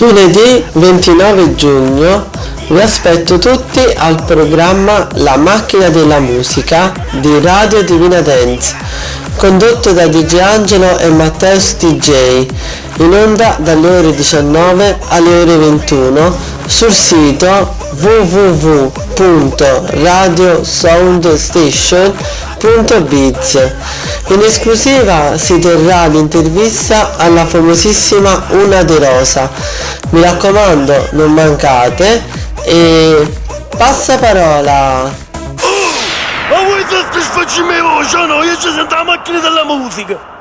Lunedì 29 giugno vi aspetto tutti al programma La macchina della musica di Radio Divina Dance, condotto da DJ Angelo e Matteus DJ, in onda dalle ore 19 alle ore 21 sul sito www.radiosoundstation.biz. In esclusiva si terrà l'intervista alla famosissima Una De Rosa. Mi raccomando, non mancate e passa parola. Ma vuoi soddisfacci me voce no? Io ci sento la macchina della musica.